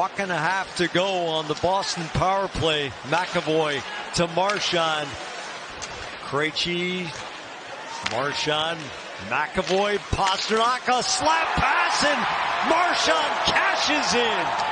Buck and a half to go on the Boston power play. McAvoy to Marchand. Krejci, Marchand, McAvoy, Pastrnak a slap pass, and Marchand cashes in.